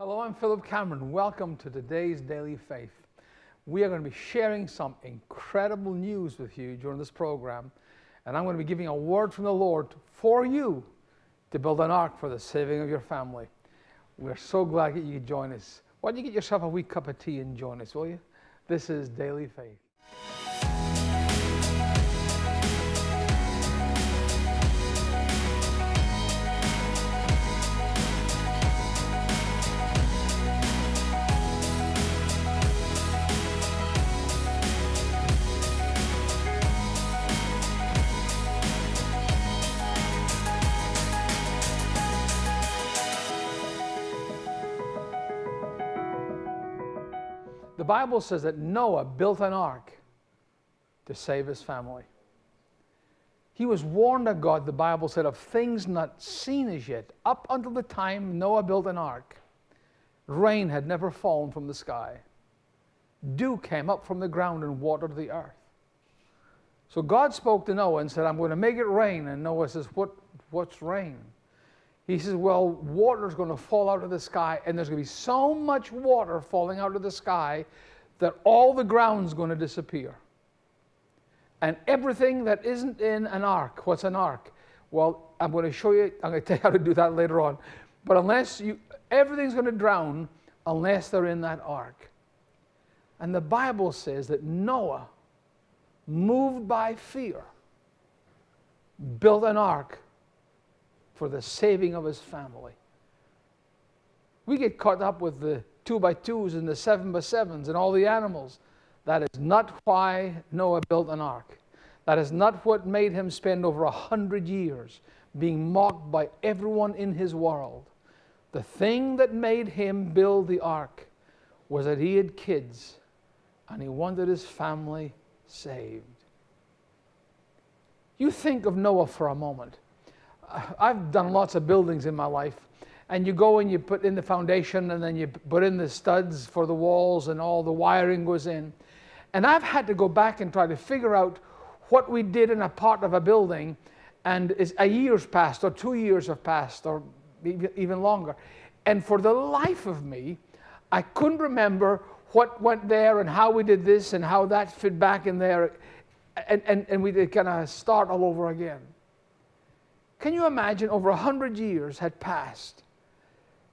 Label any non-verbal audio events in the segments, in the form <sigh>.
Hello, I'm Philip Cameron. Welcome to today's Daily Faith. We are going to be sharing some incredible news with you during this program, and I'm going to be giving a word from the Lord for you to build an ark for the saving of your family. We're so glad that you could join us. Why don't you get yourself a wee cup of tea and join us, will you? This is Daily Faith. Bible says that Noah built an ark to save his family. He was warned of God, the Bible said, of things not seen as yet. Up until the time Noah built an ark, rain had never fallen from the sky. Dew came up from the ground and watered the earth. So God spoke to Noah and said, I'm going to make it rain. And Noah says, what, What's rain? He says, Well, water's going to fall out of the sky, and there's going to be so much water falling out of the sky that all the ground's going to disappear. And everything that isn't in an ark, what's an ark? Well, I'm going to show you, I'm going <laughs> to tell you how to do that later on. But unless you, everything's going to drown unless they're in that ark. And the Bible says that Noah, moved by fear, built an ark for the saving of his family. We get caught up with the two by twos and the seven by sevens and all the animals. That is not why Noah built an ark. That is not what made him spend over a hundred years being mocked by everyone in his world. The thing that made him build the ark was that he had kids and he wanted his family saved. You think of Noah for a moment. I've done lots of buildings in my life. And you go and you put in the foundation and then you put in the studs for the walls and all the wiring goes in. And I've had to go back and try to figure out what we did in a part of a building and a year's passed or two years have passed or even longer. And for the life of me, I couldn't remember what went there and how we did this and how that fit back in there. And, and, and we did kind of start all over again. Can you imagine over a hundred years had passed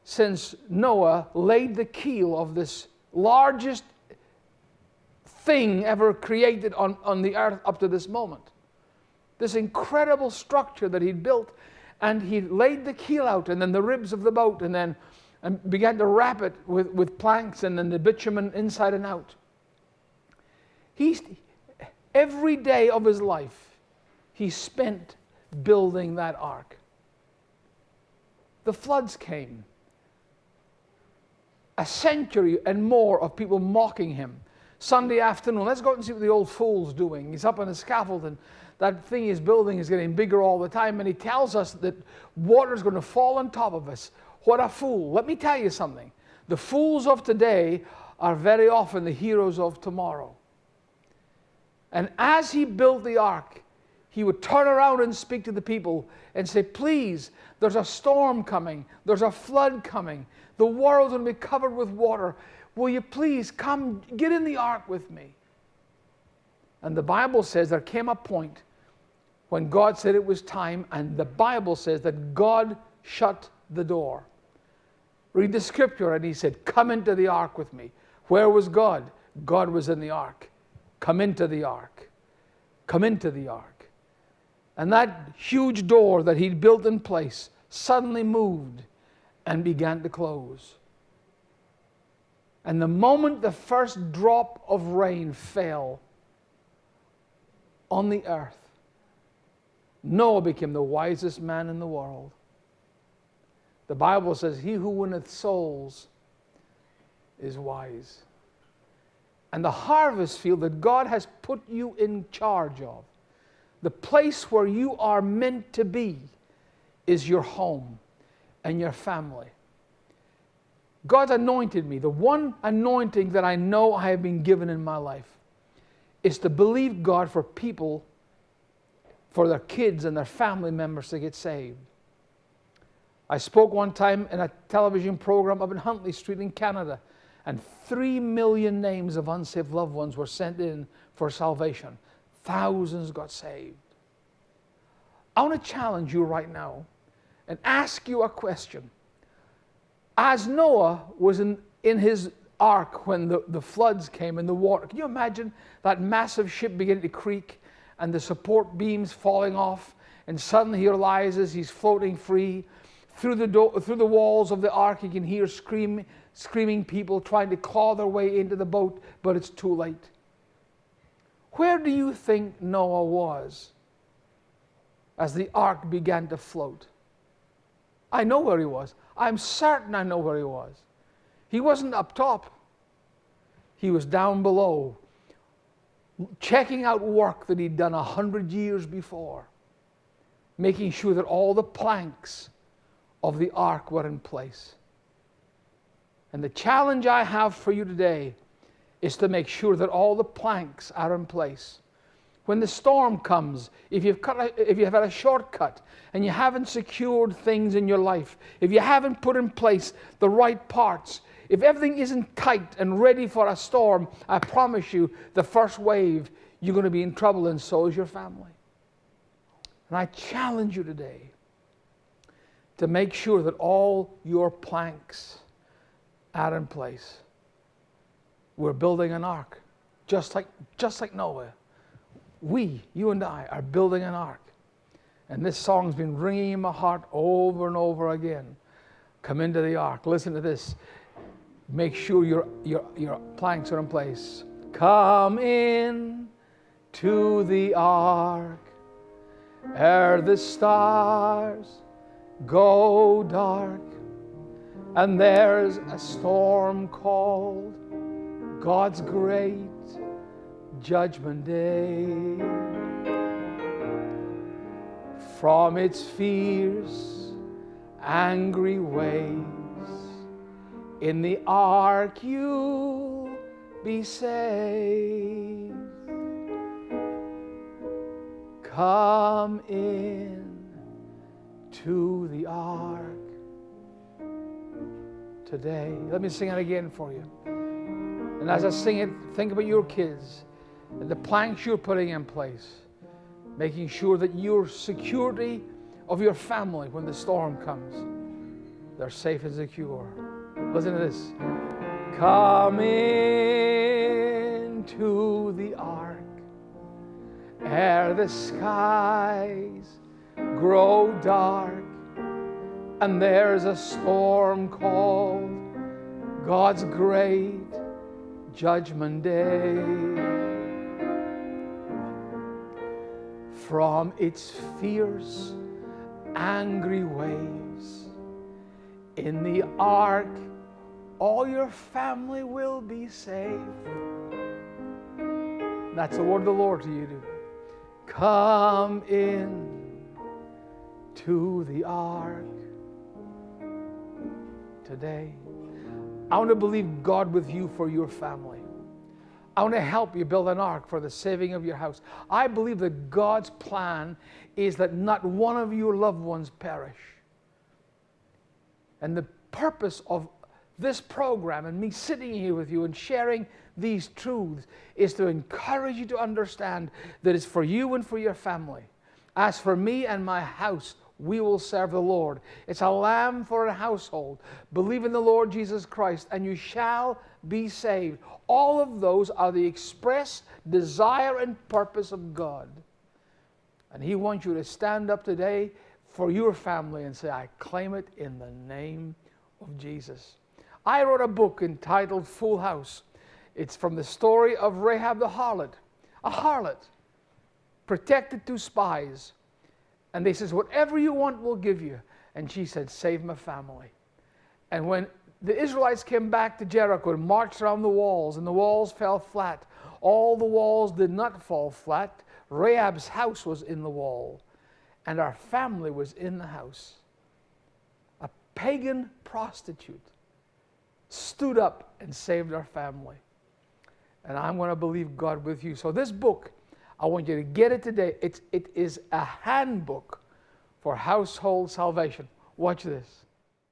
since Noah laid the keel of this largest thing ever created on, on the earth up to this moment? This incredible structure that he'd built, and he laid the keel out, and then the ribs of the boat, and then and began to wrap it with, with planks and then the bitumen inside and out. He's, every day of his life, he spent building that ark. The floods came. A century and more of people mocking him. Sunday afternoon, let's go out and see what the old fool's doing. He's up on a scaffold and that thing he's building is getting bigger all the time. And he tells us that water's going to fall on top of us. What a fool. Let me tell you something. The fools of today are very often the heroes of tomorrow. And as he built the ark, he would turn around and speak to the people and say, Please, there's a storm coming, there's a flood coming, the world's going to be covered with water. Will you please come get in the ark with me? And the Bible says there came a point when God said it was time, and the Bible says that God shut the door. Read the scripture, and he said, Come into the ark with me. Where was God? God was in the ark. Come into the ark. Come into the ark. And that huge door that he'd built in place suddenly moved and began to close. And the moment the first drop of rain fell on the earth, Noah became the wisest man in the world. The Bible says, He who winneth souls is wise. And the harvest field that God has put you in charge of the place where you are meant to be is your home and your family. God anointed me. The one anointing that I know I have been given in my life is to believe God for people, for their kids and their family members to get saved. I spoke one time in a television program up in Huntley Street in Canada, and three million names of unsaved loved ones were sent in for salvation. Thousands got saved. I want to challenge you right now and ask you a question. As Noah was in, in his ark when the, the floods came and the water, can you imagine that massive ship beginning to creak and the support beams falling off? And suddenly he realizes he's floating free. Through the, do- through the walls of the ark, he can hear scream, screaming people trying to claw their way into the boat, but it's too late. Where do you think Noah was as the ark began to float? I know where he was. I'm certain I know where he was. He wasn't up top, he was down below, checking out work that he'd done a hundred years before, making sure that all the planks of the ark were in place. And the challenge I have for you today is to make sure that all the planks are in place. When the storm comes, if you've, cut a, if you've had a shortcut and you haven't secured things in your life, if you haven't put in place the right parts, if everything isn't tight and ready for a storm, I promise you, the first wave, you're going to be in trouble, and so is your family. And I challenge you today to make sure that all your planks are in place. We're building an ark, just like, just like Noah. We, you and I, are building an ark. And this song's been ringing in my heart over and over again. Come into the ark. Listen to this. Make sure your, your, your planks are in place. Come in to the ark ere the stars go dark and there's a storm called God's great judgment day. From its fierce, angry waves, in the ark you'll be saved. Come in to the ark today. Let me sing it again for you. And as I sing it, think about your kids and the planks you're putting in place, making sure that your security of your family when the storm comes, they're safe and secure. Listen to this. Come into the ark ere the skies grow dark and there's a storm called God's great judgment day. From its fierce, angry waves, in the ark, all your family will be safe. That's the word of the Lord to you. Come in to the ark today. I want to believe God with you for your family. I want to help you build an ark for the saving of your house. I believe that God's plan is that not one of your loved ones perish. And the purpose of this program and me sitting here with you and sharing these truths is to encourage you to understand that it's for you and for your family. As for me and my house, we will serve the Lord. It's a lamb for a household. Believe in the Lord Jesus Christ, and you shall be saved. All of those are the express desire and purpose of God. And He wants you to stand up today for your family and say, I claim it in the name of Jesus. I wrote a book entitled Full House. It's from the story of Rahab the harlot, a harlot protected two spies and they says, whatever you want, we'll give you. And she said, save my family. And when the Israelites came back to Jericho and marched around the walls, and the walls fell flat, all the walls did not fall flat. Rahab's house was in the wall, and our family was in the house. A pagan prostitute stood up and saved our family. And I'm going to believe God with you. So, this book I want you to get it today. It's, it is a handbook for household salvation. Watch this.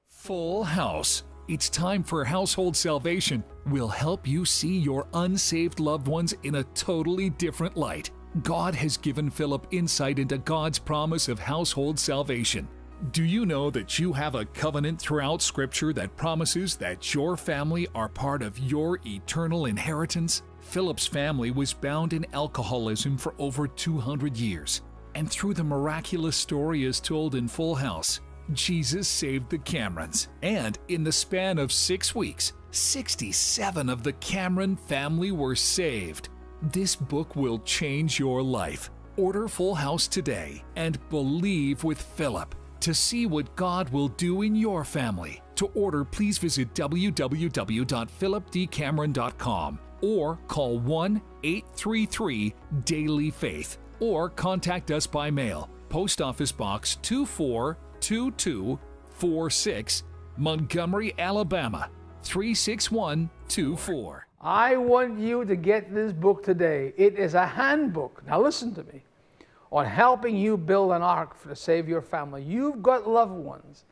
Full House. It's time for Household Salvation. We'll help you see your unsaved loved ones in a totally different light. God has given Philip insight into God's promise of household salvation. Do you know that you have a covenant throughout Scripture that promises that your family are part of your eternal inheritance? Philip's family was bound in alcoholism for over 200 years. And through the miraculous story as told in Full House, Jesus saved the Camerons. And in the span of six weeks, 67 of the Cameron family were saved. This book will change your life. Order Full House today and believe with Philip to see what God will do in your family. To order, please visit www.philipdcameron.com or call 1 833 Daily Faith or contact us by mail. Post Office Box 242246, Montgomery, Alabama 36124. I want you to get this book today. It is a handbook. Now, listen to me on helping you build an ark to save your family. You've got loved ones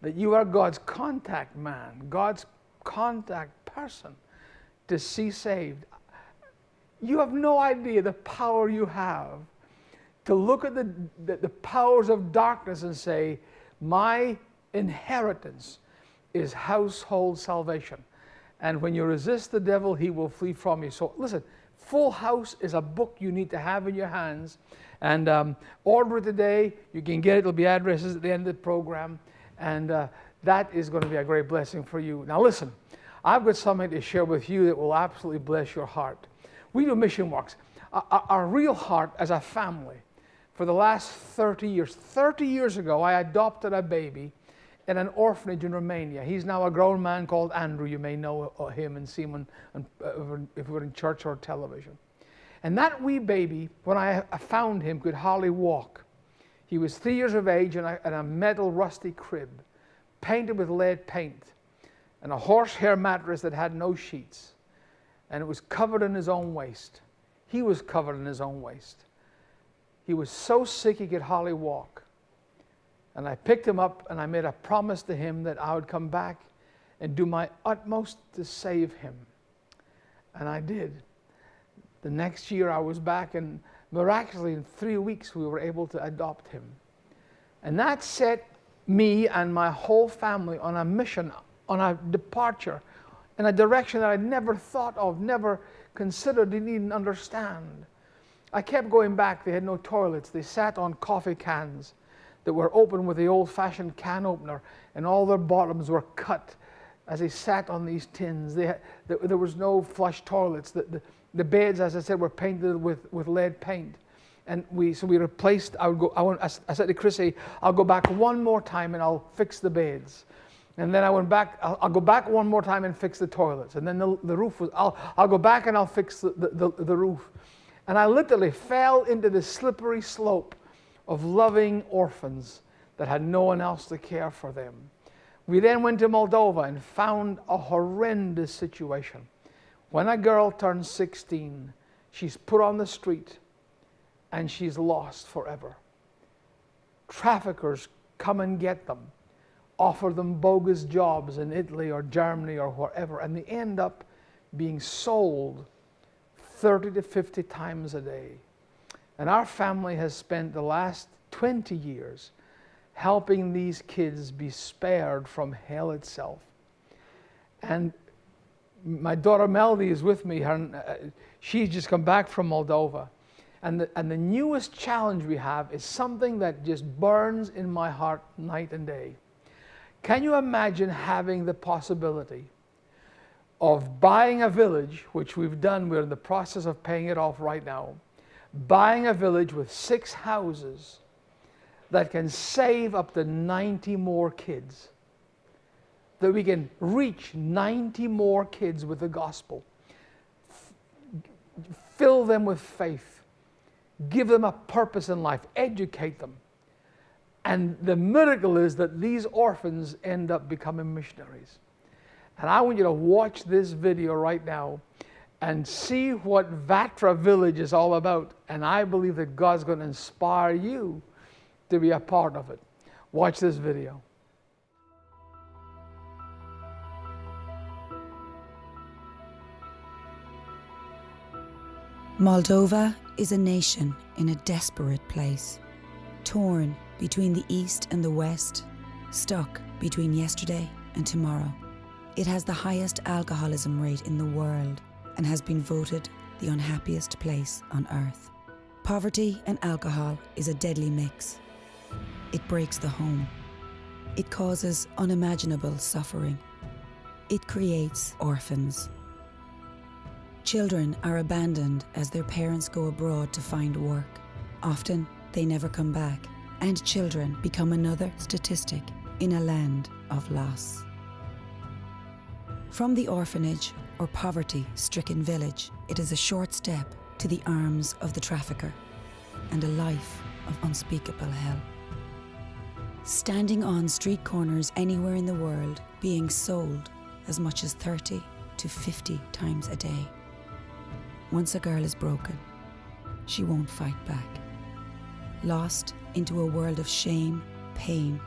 that you are God's contact man, God's contact person to see saved. You have no idea the power you have to look at the, the, the powers of darkness and say, My inheritance is household salvation. And when you resist the devil, he will flee from you. So listen, Full House is a book you need to have in your hands. And um, order it today. You can get it. There'll be addresses at the end of the program. And uh, that is going to be a great blessing for you. Now, listen, I've got something to share with you that will absolutely bless your heart. We do mission works. Our, real heart as a family, for the last 30 years, 30 years ago, I adopted a baby in an orphanage in Romania. He's now a grown man called Andrew. You may know him and see him uh, if we're in church or television. And that wee baby, when I found him, could hardly walk. He was three years of age in a metal rusty crib, painted with lead paint, and a horsehair mattress that had no sheets. And it was covered in his own waste. He was covered in his own waste. He was so sick he could hardly walk. And I picked him up and I made a promise to him that I would come back and do my utmost to save him. And I did. The next year I was back, and miraculously, in three weeks, we were able to adopt him. And that set me and my whole family on a mission, on a departure, in a direction that I'd never thought of, never considered, didn't even understand. I kept going back. They had no toilets. They sat on coffee cans that were open with the old fashioned can opener, and all their bottoms were cut as they sat on these tins. They had, there was no flush toilets. The, the, the beds, as I said, were painted with, with lead paint. And we, so we replaced, I would go, I, went, I said to Chrissy, I'll go back one more time and I'll fix the beds. And then I went back, I'll, I'll, go back one more time and fix the toilets. And then the, the roof was, I'll, I'll go back and I'll fix the, the, the, the roof. And I literally fell into the slippery slope of loving orphans that had no one else to care for them. We then went to Moldova and found a horrendous situation. When a girl turns 16, she's put on the street and she's lost forever. Traffickers come and get them, offer them bogus jobs in Italy or Germany or wherever, and they end up being sold 30 to 50 times a day. And our family has spent the last 20 years helping these kids be spared from hell itself. And my daughter Melody is with me. Her, uh, she's just come back from Moldova. And the, and the newest challenge we have is something that just burns in my heart night and day. Can you imagine having the possibility of buying a village, which we've done, we're in the process of paying it off right now, buying a village with six houses that can save up to 90 more kids? that we can reach 90 more kids with the gospel. Fill them with faith. Give them a purpose in life. Educate them. And the miracle is that these orphans end up becoming missionaries. And I want you to watch this video right now and see what Vatra Village is all about. And I believe that God's going to inspire you to be a part of it. Watch this video. Moldova is a nation in a desperate place, torn between the East and the West, stuck between yesterday and tomorrow. It has the highest alcoholism rate in the world and has been voted the unhappiest place on earth. Poverty and alcohol is a deadly mix. It breaks the home. It causes unimaginable suffering. It creates orphans. Children are abandoned as their parents go abroad to find work. Often, they never come back, and children become another statistic in a land of loss. From the orphanage or poverty stricken village, it is a short step to the arms of the trafficker and a life of unspeakable hell. Standing on street corners anywhere in the world, being sold as much as 30 to 50 times a day. Once a girl is broken, she won't fight back. Lost into a world of shame, pain,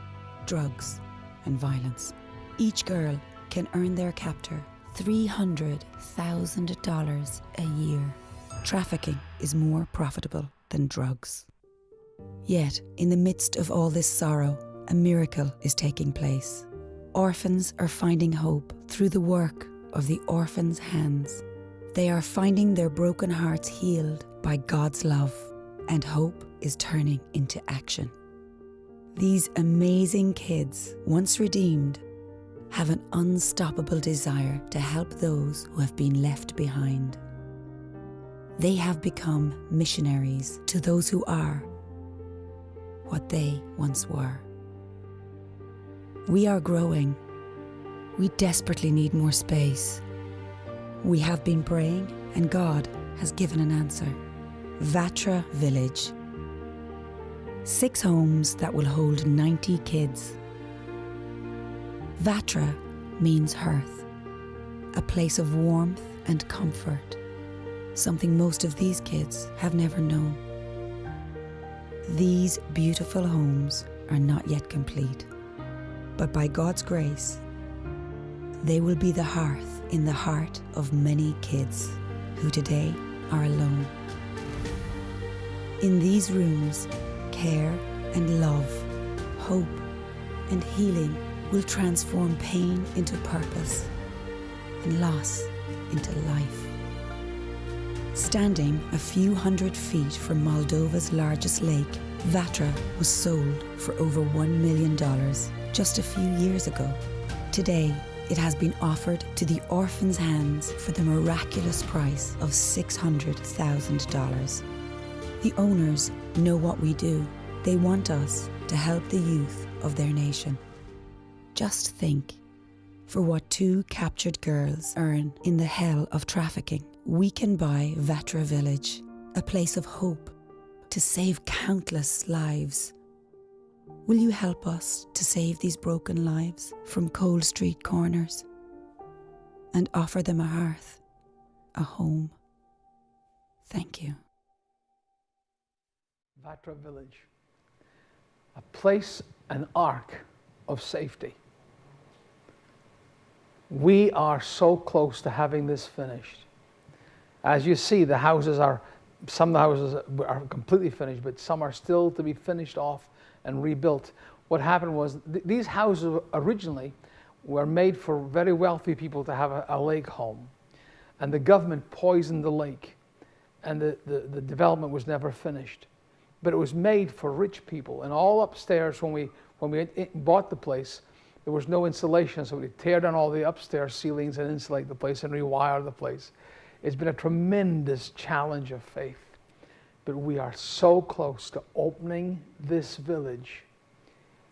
drugs, and violence. Each girl can earn their captor $300,000 a year. Trafficking is more profitable than drugs. Yet, in the midst of all this sorrow, a miracle is taking place. Orphans are finding hope through the work of the orphans' hands. They are finding their broken hearts healed by God's love, and hope is turning into action. These amazing kids, once redeemed, have an unstoppable desire to help those who have been left behind. They have become missionaries to those who are what they once were. We are growing. We desperately need more space. We have been praying, and God has given an answer. Vatra Village. Six homes that will hold 90 kids. Vatra means hearth, a place of warmth and comfort, something most of these kids have never known. These beautiful homes are not yet complete, but by God's grace, they will be the hearth in the heart of many kids who today are alone. In these rooms, care and love, hope and healing will transform pain into purpose and loss into life. Standing a few hundred feet from Moldova's largest lake, Vatra was sold for over $1 million just a few years ago. Today, it has been offered to the orphans' hands for the miraculous price of $600,000. The owners know what we do. They want us to help the youth of their nation. Just think for what two captured girls earn in the hell of trafficking, we can buy Vatra Village, a place of hope to save countless lives. Will you help us to save these broken lives from cold street corners and offer them a hearth, a home? Thank you. Vatra Village, a place, an ark of safety. We are so close to having this finished. As you see, the houses are, some of the houses are completely finished, but some are still to be finished off and rebuilt. What happened was th these houses originally were made for very wealthy people to have a, a lake home. And the government poisoned the lake, and the, the, the development was never finished. But it was made for rich people. And all upstairs, when we, when we bought the place, there was no insulation, so we tear down all the upstairs ceilings and insulate the place and rewire the place. It's been a tremendous challenge of faith. But we are so close to opening this village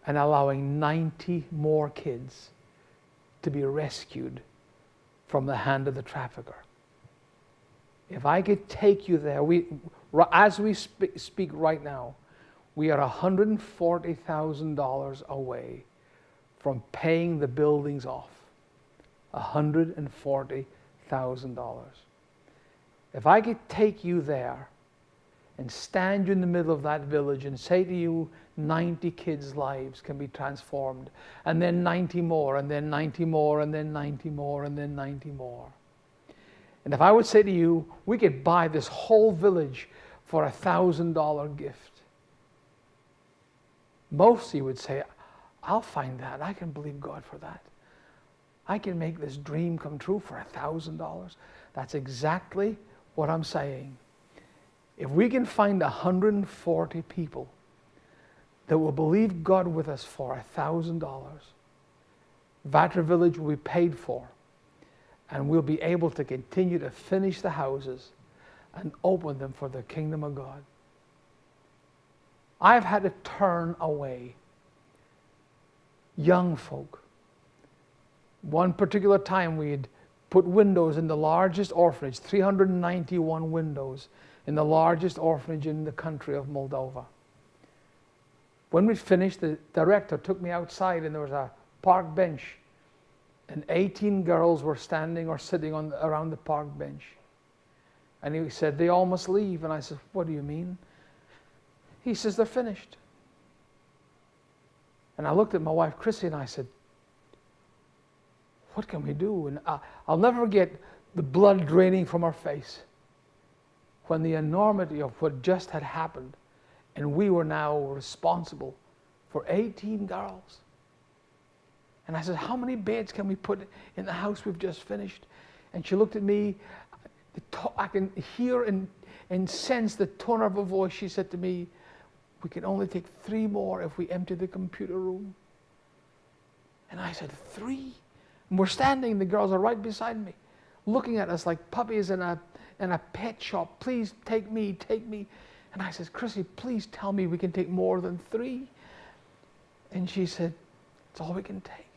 and allowing 90 more kids to be rescued from the hand of the trafficker. If I could take you there, we, as we speak right now, we are $140,000 away from paying the buildings off. $140,000. If I could take you there and stand you in the middle of that village and say to you, 90 kids' lives can be transformed, and then 90 more, and then 90 more, and then 90 more, and then 90 more. And if I would say to you, we could buy this whole village for a thousand dollar gift, most you would say, I'll find that. I can believe God for that. I can make this dream come true for a thousand dollars. That's exactly what I'm saying. If we can find 140 people that will believe God with us for a thousand dollars, Vatra Village will be paid for, and we'll be able to continue to finish the houses and open them for the kingdom of God. I've had to turn away young folk. One particular time we had put windows in the largest orphanage, 391 windows in the largest orphanage in the country of Moldova. When we finished, the director took me outside and there was a park bench and 18 girls were standing or sitting on around the park bench. And he said, they all must leave. And I said, what do you mean? He says, they're finished. And I looked at my wife, Chrissy, and I said, what can we do? And I, I'll never forget the blood draining from our face when the enormity of what just had happened and we were now responsible for 18 girls. And I said, How many beds can we put in the house we've just finished? And she looked at me. I can hear and, and sense the tone of her voice. She said to me, We can only take three more if we empty the computer room. And I said, Three? And we're standing, the girls are right beside me, looking at us like puppies in a, in a pet shop. Please take me, take me. And I said, Chrissy, please tell me we can take more than three. And she said, It's all we can take.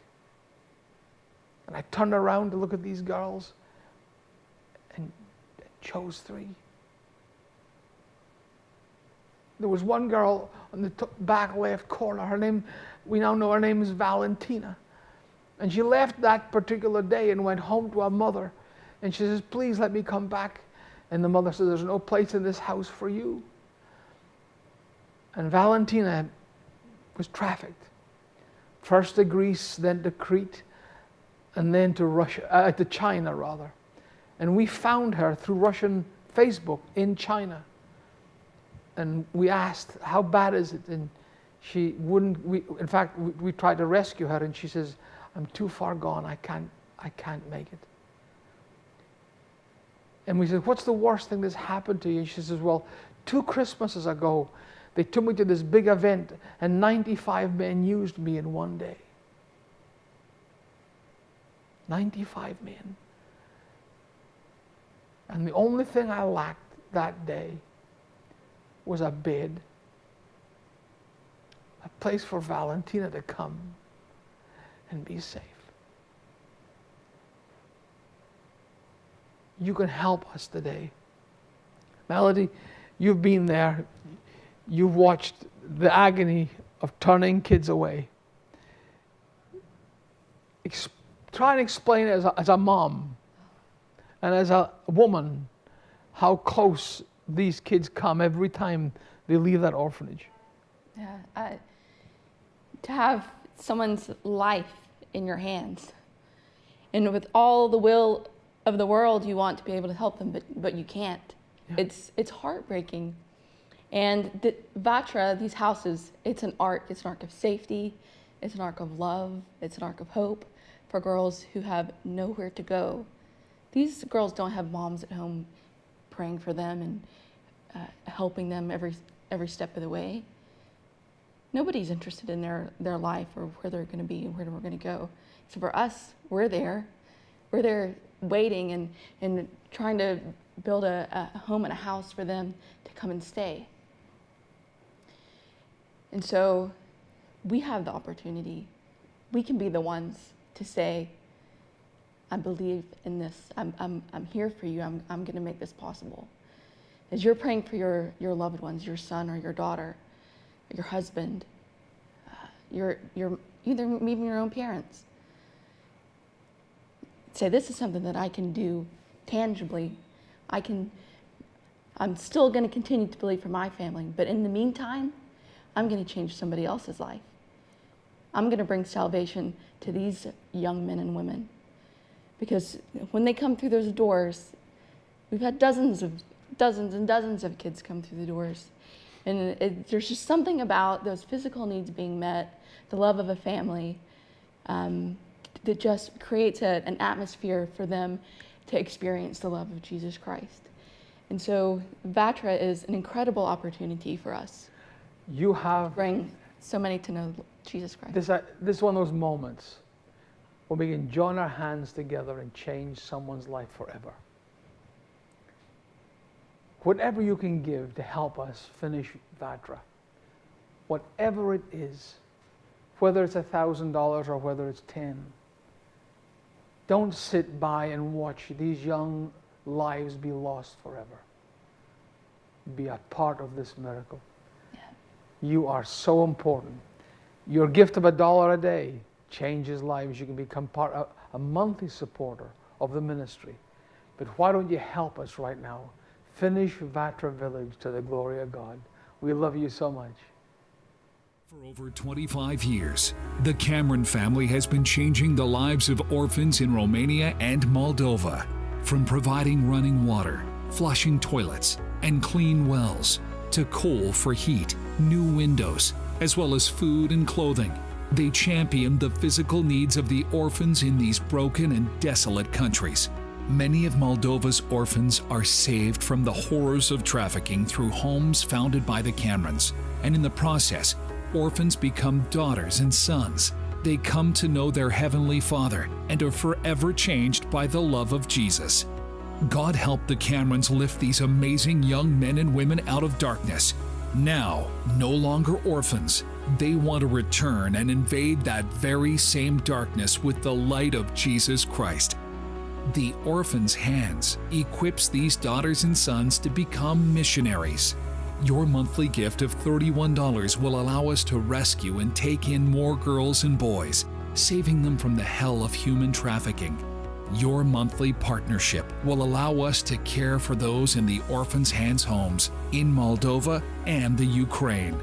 And I turned around to look at these girls and chose three. There was one girl on the back left corner. Her name, we now know her name is Valentina. And she left that particular day and went home to her mother. And she says, Please let me come back. And the mother says, There's no place in this house for you. And Valentina was trafficked. First to Greece, then to Crete, and then to Russia, uh, to China rather. And we found her through Russian Facebook in China. And we asked, how bad is it? And she wouldn't, we, in fact, we, we tried to rescue her and she says, I'm too far gone, I can't, I can't make it. And we said, what's the worst thing that's happened to you? And she says, well, two Christmases ago, they took me to this big event and 95 men used me in one day. 95 men. And the only thing I lacked that day was a bed, a place for Valentina to come and be safe. You can help us today. Melody, you've been there. You've watched the agony of turning kids away try and explain as a, as a mom and as a woman how close these kids come every time they leave that orphanage. Yeah, uh, to have someone's life in your hands, and with all the will of the world, you want to be able to help them, but but you can't. Yeah. It's it's heartbreaking. And the, Vatra, these houses, it's an ark. It's an ark of safety. It's an ark of love. It's an ark of hope for girls who have nowhere to go. These girls don't have moms at home praying for them and uh, helping them every, every step of the way. Nobody's interested in their, their life or where they're going to be and where we're going to go. So for us, we're there. We're there waiting and, and trying to build a, a home and a house for them to come and stay. And so we have the opportunity. We can be the ones to say, I believe in this. I'm, I'm, I'm here for you. I'm, I'm going to make this possible. As you're praying for your, your loved ones, your son or your daughter, your husband, uh, your, your, either even your own parents, say, This is something that I can do tangibly. I can, I'm still going to continue to believe for my family, but in the meantime, I'm going to change somebody else's life. I'm going to bring salvation to these young men and women. Because when they come through those doors, we've had dozens of dozens and dozens of kids come through the doors. And it, there's just something about those physical needs being met, the love of a family, um, that just creates a, an atmosphere for them to experience the love of Jesus Christ. And so Vatra is an incredible opportunity for us You have to bring so many to know Jesus Christ. this, uh, this is one of those moments when we can join our hands together and change someone's life forever. Whatever you can give to help us finish Vatra, whatever it is, whether it's $1,000 or whether it's 10, don't sit by and watch these young lives be lost forever. Be a part of this miracle. You are so important. Your gift of a dollar a day changes lives. You can become part of a monthly supporter of the ministry. But why don't you help us right now? Finish Vatra Village to the glory of God. We love you so much. For over 25 years, the Cameron family has been changing the lives of orphans in Romania and Moldova. From providing running water, flushing toilets, and clean wells, to coal for heat, new windows, as well as food and clothing. They champion the physical needs of the orphans in these broken and desolate countries. Many of Moldova's orphans are saved from the horrors of trafficking through homes founded by the Camerons, and in the process, orphans become daughters and sons. They come to know their Heavenly Father and are forever changed by the love of Jesus. God help the Camerons lift these amazing young men and women out of darkness. Now, no longer orphans, they want to return and invade that very same darkness with the light of Jesus Christ. The Orphan's Hands equips these daughters and sons to become missionaries. Your monthly gift of $31 will allow us to rescue and take in more girls and boys, saving them from the hell of human trafficking. Your monthly partnership will allow us to care for those in the Orphan's Hands homes in Moldova and the Ukraine.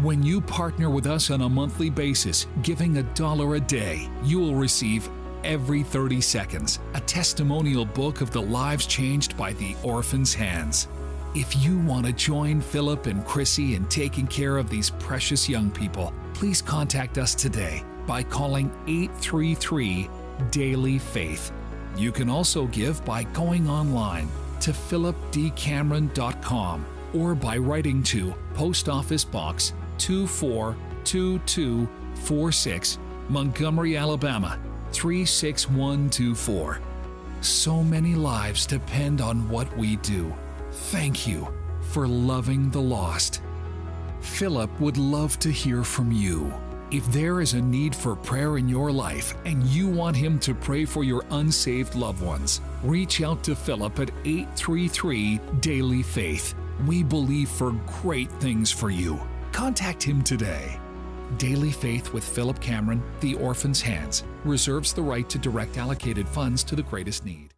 When you partner with us on a monthly basis, giving a dollar a day, you will receive every 30 seconds a testimonial book of the lives changed by the Orphan's Hands. If you want to join Philip and Chrissy in taking care of these precious young people, please contact us today by calling 833 Daily Faith. You can also give by going online to philipdcameron.com or by writing to Post Office Box 242246, Montgomery, Alabama 36124. So many lives depend on what we do. Thank you for loving the lost. Philip would love to hear from you. If there is a need for prayer in your life and you want him to pray for your unsaved loved ones, reach out to Philip at 833 Daily Faith. We believe for great things for you. Contact him today. Daily Faith with Philip Cameron, The Orphan's Hands, reserves the right to direct allocated funds to the greatest need.